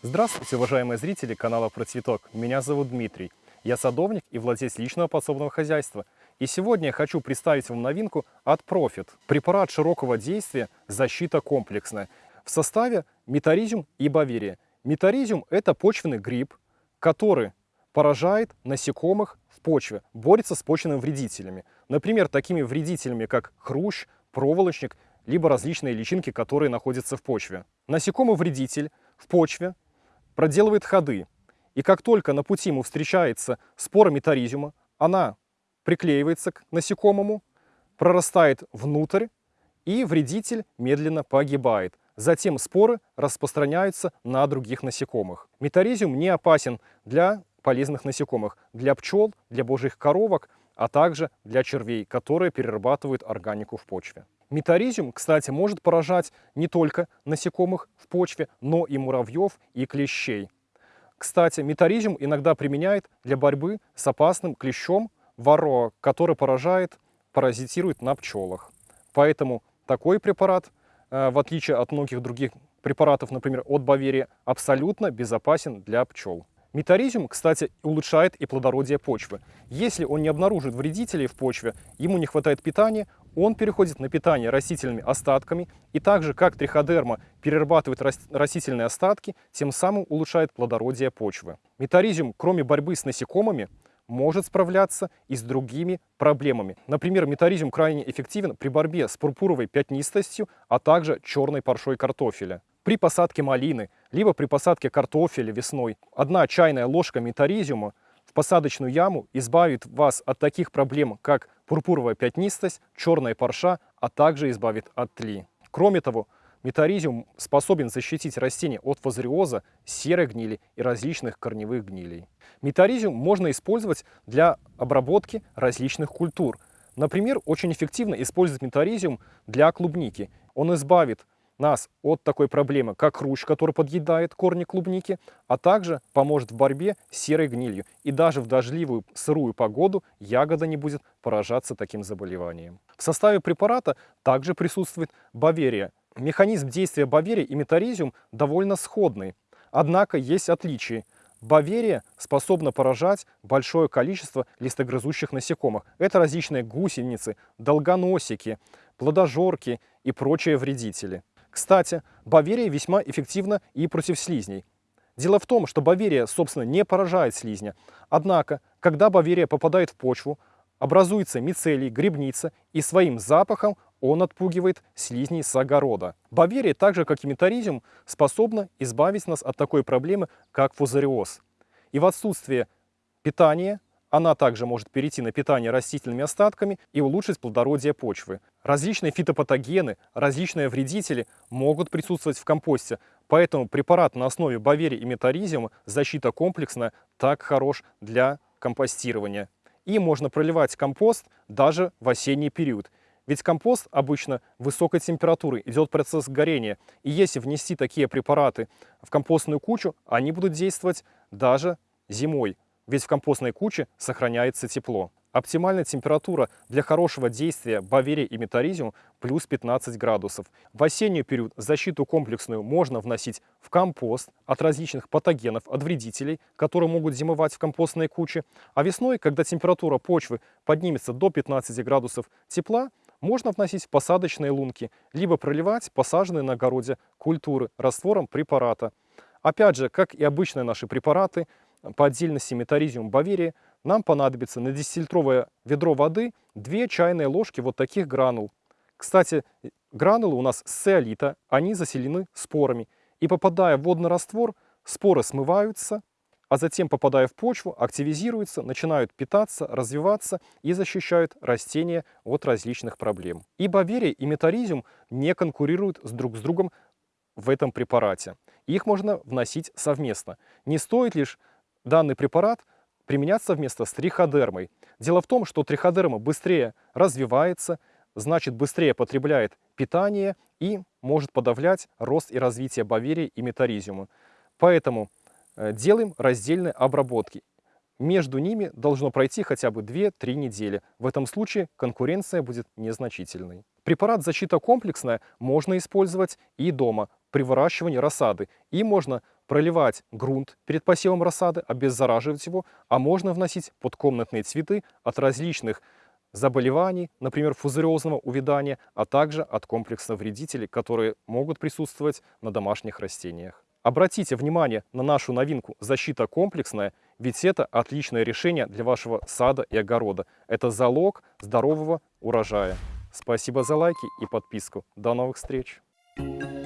Здравствуйте, уважаемые зрители канала Про Цветок. Меня зовут Дмитрий. Я садовник и владелец личного подсобного хозяйства. И сегодня я хочу представить вам новинку от Profit. Препарат широкого действия «Защита комплексная». В составе метаризиум и баверия. Метаризиум – это почвенный гриб, который поражает насекомых в почве, борется с почвенными вредителями. Например, такими вредителями, как хрущ, проволочник, либо различные личинки, которые находятся в почве. Насекомый-вредитель в почве проделывает ходы. И как только на пути ему встречается спора метаризиума, она приклеивается к насекомому, прорастает внутрь, и вредитель медленно погибает. Затем споры распространяются на других насекомых. Метаризиум не опасен для полезных насекомых, для пчел, для божьих коровок, а также для червей, которые перерабатывают органику в почве. Метаризиум, кстати, может поражать не только насекомых в почве, но и муравьев и клещей. Кстати, метаризиум иногда применяют для борьбы с опасным клещом варроа, который поражает, паразитирует на пчелах. Поэтому такой препарат, э, в отличие от многих других препаратов, например, от Баверия, абсолютно безопасен для пчел. Метаризиум, кстати, улучшает и плодородие почвы. Если он не обнаружит вредителей в почве, ему не хватает питания, он переходит на питание растительными остатками и также, как триходерма перерабатывает растительные остатки, тем самым улучшает плодородие почвы. Метаризиум, кроме борьбы с насекомыми, может справляться и с другими проблемами. Например, метаризиум крайне эффективен при борьбе с пурпуровой пятнистостью, а также черной паршой картофеля. При посадке малины, либо при посадке картофеля весной, одна чайная ложка метаризиума в посадочную яму избавит вас от таких проблем, как пурпуровая пятнистость, черная парша, а также избавит от тли. Кроме того, метаризиум способен защитить растения от фазариоза, серой гнили и различных корневых гнилей. Метаризиум можно использовать для обработки различных культур. Например, очень эффективно использовать метаризиум для клубники. Он избавит нас от такой проблемы, как хрущ, который подъедает корни клубники, а также поможет в борьбе с серой гнилью. И даже в дождливую сырую погоду ягода не будет поражаться таким заболеванием. В составе препарата также присутствует баверия. Механизм действия баверии и метаризиум довольно сходный. Однако есть отличия. Баверия способна поражать большое количество листогрызущих насекомых. Это различные гусеницы, долгоносики, плодожорки и прочие вредители. Кстати, Баверия весьма эффективна и против слизней. Дело в том, что Баверия, собственно, не поражает слизня. Однако, когда Баверия попадает в почву, образуется мицелий, грибница, и своим запахом он отпугивает слизней с огорода. Баверия, так же как и метаризиум, способна избавить нас от такой проблемы, как фузариоз. И в отсутствие питания она также может перейти на питание растительными остатками и улучшить плодородие почвы. Различные фитопатогены, различные вредители могут присутствовать в компосте, поэтому препарат на основе баверии и метаризиума «Защита комплексная» так хорош для компостирования. И можно проливать компост даже в осенний период. Ведь компост обычно высокой температуры, идет процесс горения. И если внести такие препараты в компостную кучу, они будут действовать даже зимой ведь в компостной куче сохраняется тепло. Оптимальная температура для хорошего действия баверия и метаризиум плюс 15 градусов. В осенний период защиту комплексную можно вносить в компост от различных патогенов, от вредителей, которые могут зимовать в компостной куче. А весной, когда температура почвы поднимется до 15 градусов тепла, можно вносить посадочные лунки, либо проливать посаженные на огороде культуры раствором препарата. Опять же, как и обычные наши препараты, по отдельности метаризиум баверии, нам понадобится на 10-литровое ведро воды 2 чайные ложки вот таких гранул. Кстати, гранулы у нас с циолита, они заселены спорами. И попадая в водный раствор, споры смываются, а затем, попадая в почву, активизируются, начинают питаться, развиваться и защищают растения от различных проблем. И баверия, и метаризиум не конкурируют с друг с другом в этом препарате. Их можно вносить совместно. Не стоит лишь данный препарат применяться вместо с триходермой. Дело в том, что триходерма быстрее развивается, значит быстрее потребляет питание и может подавлять рост и развитие баверии и метаризиума. Поэтому э, делаем раздельные обработки. Между ними должно пройти хотя бы 2-3 недели. В этом случае конкуренция будет незначительной. Препарат «Защита комплексная» можно использовать и дома при выращивании рассады. И можно проливать грунт перед посевом рассады, обеззараживать его, а можно вносить подкомнатные цветы от различных заболеваний, например, фузариозного увядания, а также от комплексных вредителей, которые могут присутствовать на домашних растениях. Обратите внимание на нашу новинку «Защита комплексная», ведь это отличное решение для вашего сада и огорода. Это залог здорового урожая. Спасибо за лайки и подписку. До новых встреч! Thank you.